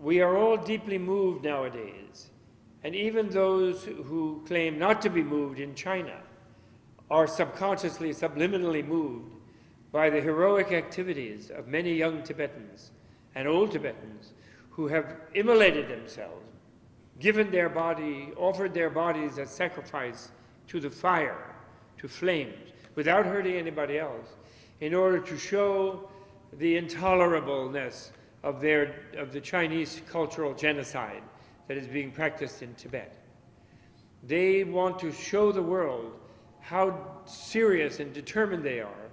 we are all deeply moved nowadays. And even those who claim not to be moved in China are subconsciously, subliminally moved by the heroic activities of many young Tibetans and old Tibetans who have immolated themselves, given their body, offered their bodies as sacrifice to the fire, to flames, without hurting anybody else, in order to show the intolerableness of, their, of the Chinese cultural genocide that is being practiced in Tibet. They want to show the world how serious and determined they are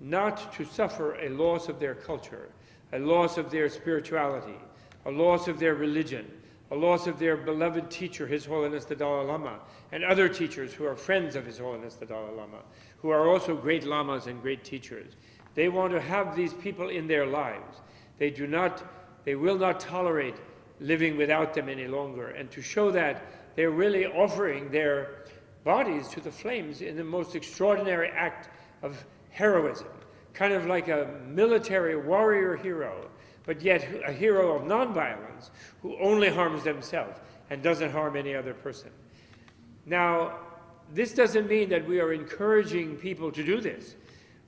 not to suffer a loss of their culture, a loss of their spirituality, a loss of their religion, a loss of their beloved teacher, His Holiness the Dalai Lama, and other teachers who are friends of His Holiness the Dalai Lama, who are also great lamas and great teachers. They want to have these people in their lives. They do not, they will not tolerate living without them any longer. And to show that, they're really offering their bodies to the flames in the most extraordinary act of heroism, kind of like a military warrior hero, but yet a hero of nonviolence who only harms themselves and doesn't harm any other person. Now, this doesn't mean that we are encouraging people to do this.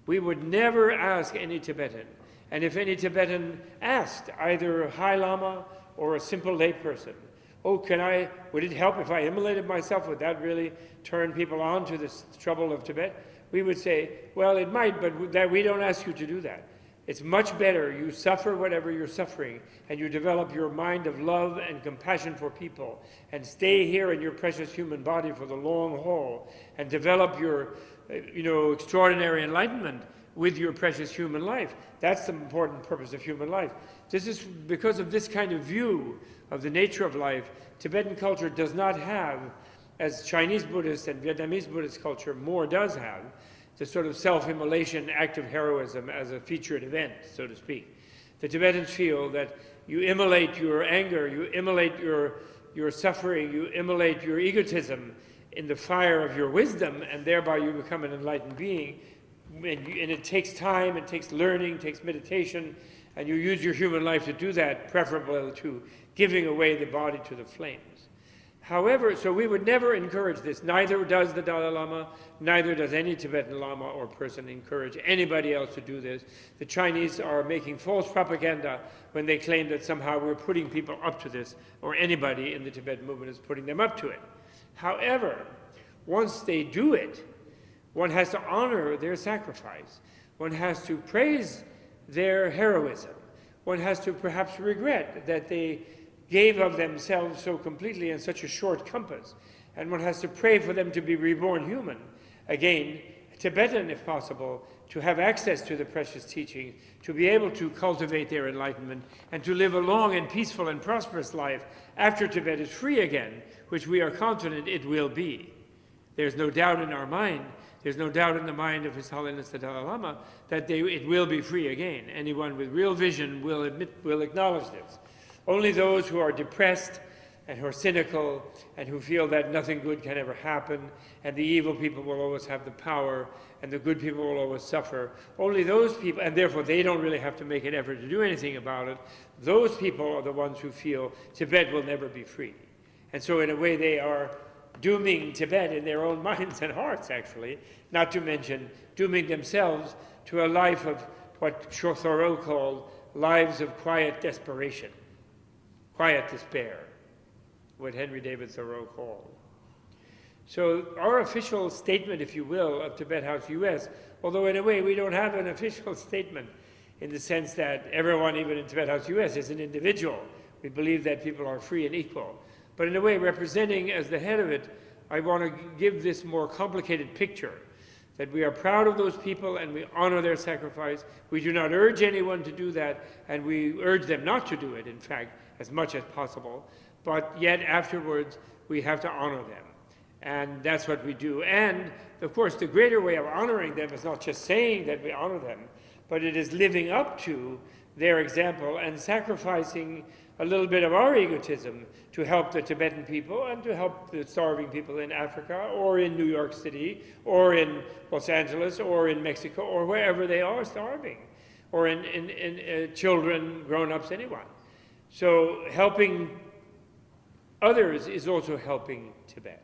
We would never ask any Tibetan, and if any Tibetan asked either a High Lama or a simple layperson, oh, can I, would it help if I immolated myself? Would that really turn people on to this trouble of Tibet? We would say, well, it might, but that we don't ask you to do that. It's much better you suffer whatever you're suffering and you develop your mind of love and compassion for people and stay here in your precious human body for the long haul and develop your uh, you know, extraordinary enlightenment with your precious human life. That's the important purpose of human life. This is because of this kind of view of the nature of life, Tibetan culture does not have, as Chinese Buddhist and Vietnamese Buddhist culture more does have, the sort of self-immolation act of heroism as a featured event, so to speak. The Tibetans feel that you immolate your anger, you immolate your, your suffering, you immolate your egotism in the fire of your wisdom, and thereby you become an enlightened being. And, and, it takes time, it takes learning, it takes meditation, and you use your human life to do that, preferable to giving away the body to the flames. However, so we would never encourage this. Neither does the Dalai Lama, neither does any Tibetan Lama or person encourage anybody else to do this. The Chinese are making false propaganda when they claim that somehow we're putting people up to this, or anybody in the Tibetan movement is putting them up to it. However, once they do it, one has to honor their sacrifice. One has to praise their heroism. One has to perhaps regret that they gave of themselves so completely in such a short compass. And one has to pray for them to be reborn human. Again, Tibetan, if possible, to have access to the precious teachings, to be able to cultivate their enlightenment, and to live a long and peaceful and prosperous life after Tibet is free again, which we are confident it will be. There's no doubt in our mind, there's no doubt in the mind of His Holiness the Dalai Lama that they, it will be free again. Anyone with real vision will, admit, will acknowledge this. Only those who are depressed and who are cynical and who feel that nothing good can ever happen and the evil people will always have the power and the good people will always suffer. Only those people, and therefore they don't really have to make an effort to do anything about it, those people are the ones who feel Tibet will never be free. And so in a way they are dooming Tibet in their own minds and hearts, actually, not to mention dooming themselves to a life of what Thoreau called lives of quiet desperation, quiet despair, what Henry David Thoreau called. So our official statement, if you will, of Tibet House US, although in a way we don't have an official statement in the sense that everyone, even in Tibet House US, is an individual. We believe that people are free and equal. But in a way, representing as the head of it, I want to give this more complicated picture that we are proud of those people and we honor their sacrifice. We do not urge anyone to do that, and we urge them not to do it, in fact, as much as possible. But yet, afterwards, we have to honor them. And that's what we do. And, of course, the greater way of honoring them is not just saying that we honor them, but it is living up to their example and sacrificing a little bit of our egotism to help the Tibetan people and to help the starving people in Africa or in New York City or in Los Angeles or in Mexico or wherever they are starving or in, in, in uh, children, grown-ups, anyone. So helping others is also helping Tibet.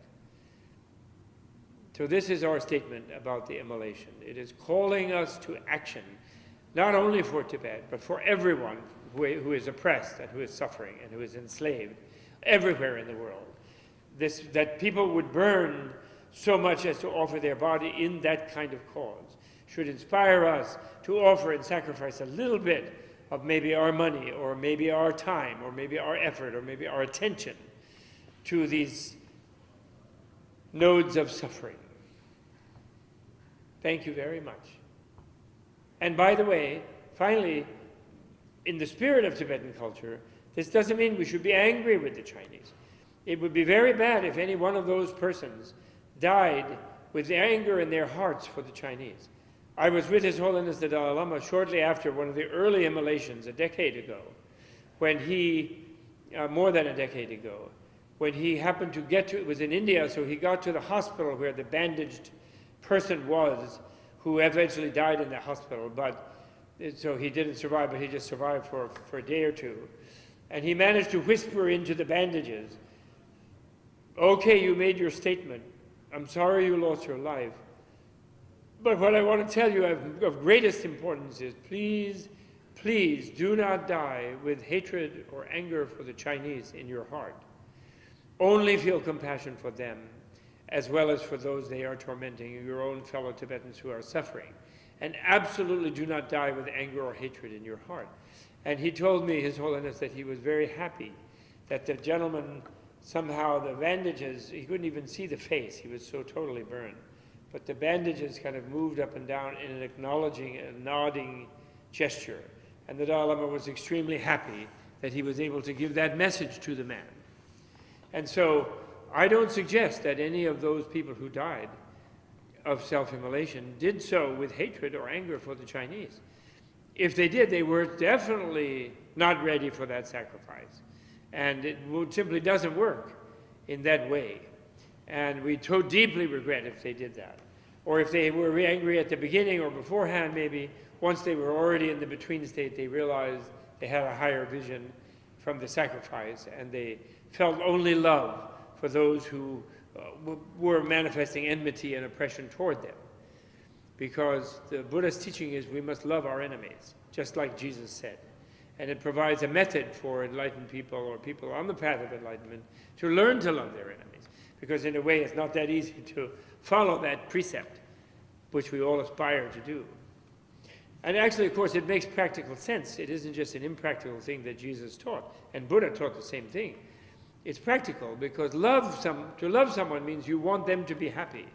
So this is our statement about the immolation. It is calling us to action, not only for Tibet, but for everyone who, who is oppressed and who is suffering and who is enslaved everywhere in the world. This, that people would burn so much as to offer their body in that kind of cause should inspire us to offer and sacrifice a little bit of maybe our money or maybe our time or maybe our effort or maybe our attention to these nodes of suffering. Thank you very much. And by the way, finally, in the spirit of Tibetan culture, this doesn't mean we should be angry with the Chinese. It would be very bad if any one of those persons died with anger in their hearts for the Chinese. I was with His Holiness the Dalai Lama shortly after one of the early immolations a decade ago, when he, uh, more than a decade ago, when he happened to get to, it was in India, so he got to the hospital where the bandaged person was who eventually died in the hospital, but so he didn't survive, but he just survived for, for a day or two. And he managed to whisper into the bandages, okay, you made your statement. I'm sorry you lost your life. But what I want to tell you of, of greatest importance is please, please do not die with hatred or anger for the Chinese in your heart. Only feel compassion for them as well as for those they are tormenting, your own fellow Tibetans who are suffering. And absolutely do not die with anger or hatred in your heart. And he told me, His Holiness, that he was very happy that the gentleman, somehow the bandages, he couldn't even see the face, he was so totally burned. But the bandages kind of moved up and down in an acknowledging, a nodding gesture. And the Dalai Lama was extremely happy that he was able to give that message to the man. And so I don't suggest that any of those people who died of self-immolation did so with hatred or anger for the Chinese. If they did, they were definitely not ready for that sacrifice. And it simply doesn't work in that way. And we so deeply regret if they did that. Or if they were angry at the beginning or beforehand, maybe, once they were already in the between state, they realized they had a higher vision from the sacrifice and they felt only love for those who uh, were manifesting enmity and oppression toward them. Because the Buddha's teaching is we must love our enemies, just like Jesus said. And it provides a method for enlightened people or people on the path of enlightenment to learn to love their enemies. Because in a way, it's not that easy to follow that precept, which we all aspire to do. And actually, of course, it makes practical sense. It isn't just an impractical thing that Jesus taught. And Buddha taught the same thing. It's practical because love some, to love someone means you want them to be happy.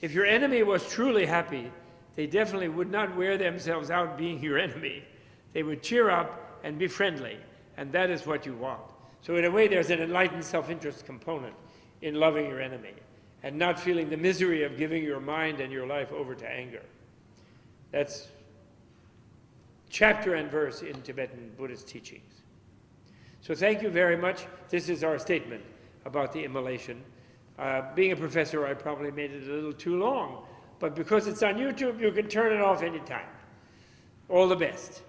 If your enemy was truly happy, they definitely would not wear themselves out being your enemy. They would cheer up and be friendly, and that is what you want. So in a way, there's an enlightened self-interest component in loving your enemy and not feeling the misery of giving your mind and your life over to anger. That's chapter and verse in Tibetan Buddhist teachings. So thank you very much. This is our statement about the immolation. Uh, being a professor, I probably made it a little too long, but because it's on YouTube, you can turn it off anytime. All the best.